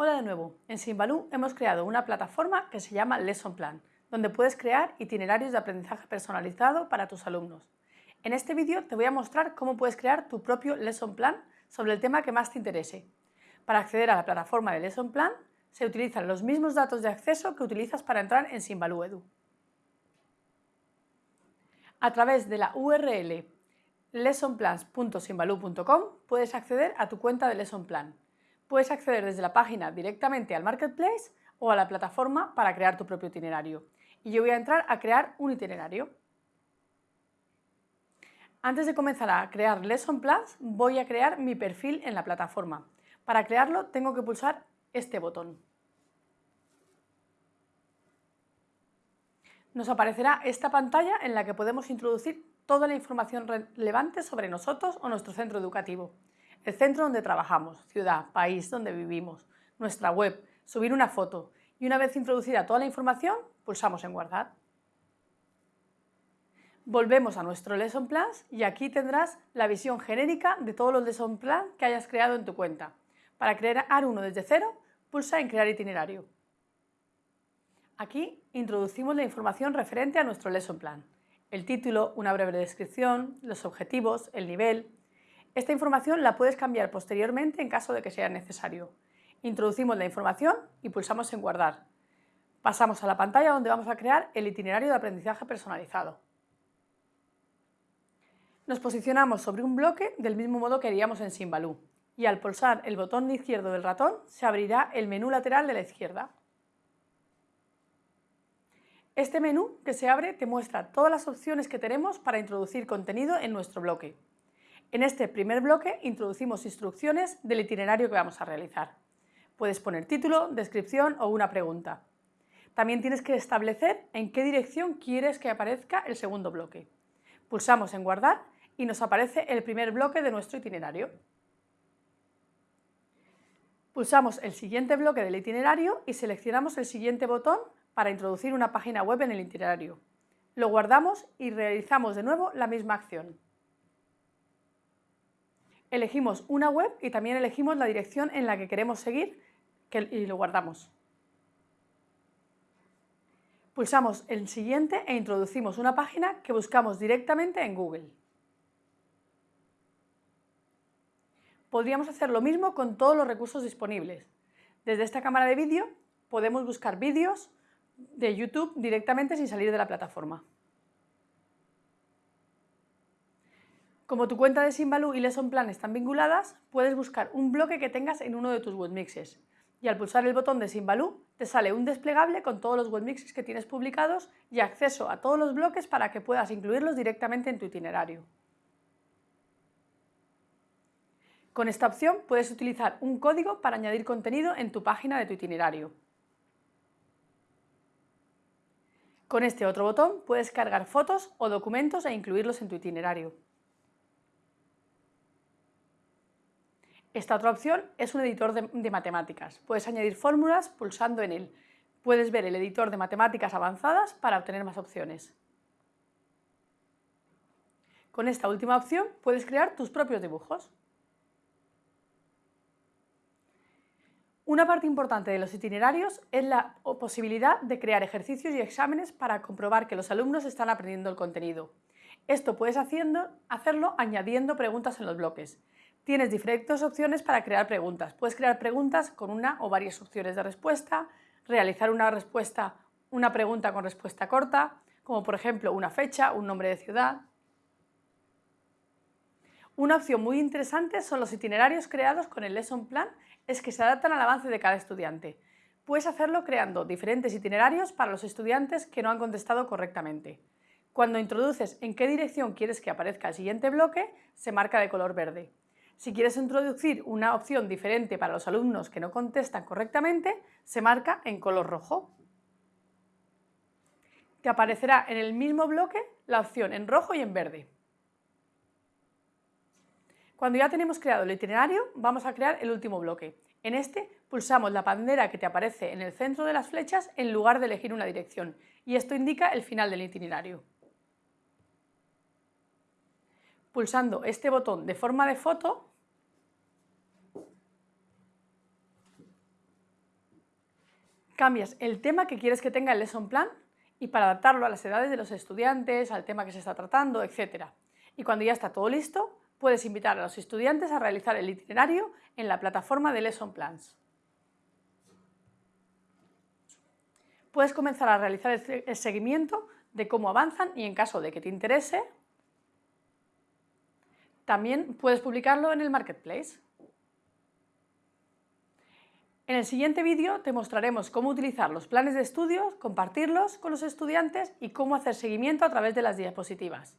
Hola de nuevo, en Simbalú hemos creado una plataforma que se llama Lesson Plan, donde puedes crear itinerarios de aprendizaje personalizado para tus alumnos. En este vídeo te voy a mostrar cómo puedes crear tu propio Lesson Plan sobre el tema que más te interese. Para acceder a la plataforma de Lesson Plan se utilizan los mismos datos de acceso que utilizas para entrar en Simbalú Edu. A través de la URL lessonplans.simbaloo.com puedes acceder a tu cuenta de Lesson Plan. Puedes acceder desde la página directamente al Marketplace o a la plataforma para crear tu propio itinerario. Y yo voy a entrar a crear un itinerario. Antes de comenzar a crear Lesson Plans, voy a crear mi perfil en la plataforma. Para crearlo tengo que pulsar este botón. Nos aparecerá esta pantalla en la que podemos introducir toda la información relevante sobre nosotros o nuestro centro educativo, el centro donde trabajamos, ciudad, país donde vivimos, nuestra web, subir una foto y una vez introducida toda la información, pulsamos en guardar. Volvemos a nuestro Lesson Plans y aquí tendrás la visión genérica de todos los Lesson Plans que hayas creado en tu cuenta. Para crear uno desde cero, pulsa en Crear itinerario. Aquí introducimos la información referente a nuestro Lesson Plan el título, una breve descripción, los objetivos, el nivel. Esta información la puedes cambiar posteriormente en caso de que sea necesario. Introducimos la información y pulsamos en guardar. Pasamos a la pantalla donde vamos a crear el itinerario de aprendizaje personalizado. Nos posicionamos sobre un bloque del mismo modo que haríamos en Simbaloo y al pulsar el botón izquierdo del ratón se abrirá el menú lateral de la izquierda. Este menú que se abre te muestra todas las opciones que tenemos para introducir contenido en nuestro bloque. En este primer bloque introducimos instrucciones del itinerario que vamos a realizar. Puedes poner título, descripción o una pregunta. También tienes que establecer en qué dirección quieres que aparezca el segundo bloque. Pulsamos en guardar y nos aparece el primer bloque de nuestro itinerario. Pulsamos el siguiente bloque del itinerario y seleccionamos el siguiente botón para introducir una página web en el itinerario. Lo guardamos y realizamos de nuevo la misma acción. Elegimos una web y también elegimos la dirección en la que queremos seguir y lo guardamos. Pulsamos el siguiente e introducimos una página que buscamos directamente en Google. Podríamos hacer lo mismo con todos los recursos disponibles. Desde esta cámara de vídeo podemos buscar vídeos, de YouTube directamente sin salir de la plataforma. Como tu cuenta de Simbaloo y Lesson Plan están vinculadas, puedes buscar un bloque que tengas en uno de tus webmixes. Y al pulsar el botón de Simbaloo, te sale un desplegable con todos los webmixes que tienes publicados y acceso a todos los bloques para que puedas incluirlos directamente en tu itinerario. Con esta opción puedes utilizar un código para añadir contenido en tu página de tu itinerario. Con este otro botón puedes cargar fotos o documentos e incluirlos en tu itinerario. Esta otra opción es un editor de, matemáticas. Puedes añadir fórmulas pulsando en él. Puedes ver el editor de matemáticas avanzadas para obtener más opciones. Con esta última opción puedes crear tus propios dibujos. Una parte importante de los itinerarios es la posibilidad de crear ejercicios y exámenes para comprobar que los alumnos están aprendiendo el contenido. Esto puedes haciendo, hacerlo añadiendo preguntas en los bloques. Tienes diferentes opciones para crear preguntas. Puedes crear preguntas con una o varias opciones de respuesta, realizar una respuesta, una pregunta con respuesta corta, como por ejemplo una fecha, un nombre de ciudad. Una opción muy interesante son los itinerarios creados con el Lesson Plan es que se adaptan al avance de cada estudiante. Puedes hacerlo creando diferentes itinerarios para los estudiantes que no han contestado correctamente. Cuando introduces en qué dirección quieres que aparezca el siguiente bloque, se marca de color verde. Si quieres introducir una opción diferente para los alumnos que no contestan correctamente, se marca en color rojo. Te aparecerá en el mismo bloque la opción en rojo y en verde. Cuando ya tenemos creado el itinerario, vamos a crear el último bloque. En este pulsamos la bandera que te aparece en el centro de las flechas en lugar de elegir una dirección y esto indica el final del itinerario. Pulsando este botón de forma de foto cambias el tema que quieres que tenga el lesson plan y para adaptarlo a las edades de los estudiantes, al tema que se está tratando, etc. Y cuando ya está todo listo, puedes invitar a los estudiantes a realizar el itinerario en la plataforma de Lesson Plans. Puedes comenzar a realizar el seguimiento de cómo avanzan y en caso de que te interese, también puedes publicarlo en el Marketplace. En el siguiente vídeo te mostraremos cómo utilizar los planes de estudios, compartirlos con los estudiantes y cómo hacer seguimiento a través de las diapositivas.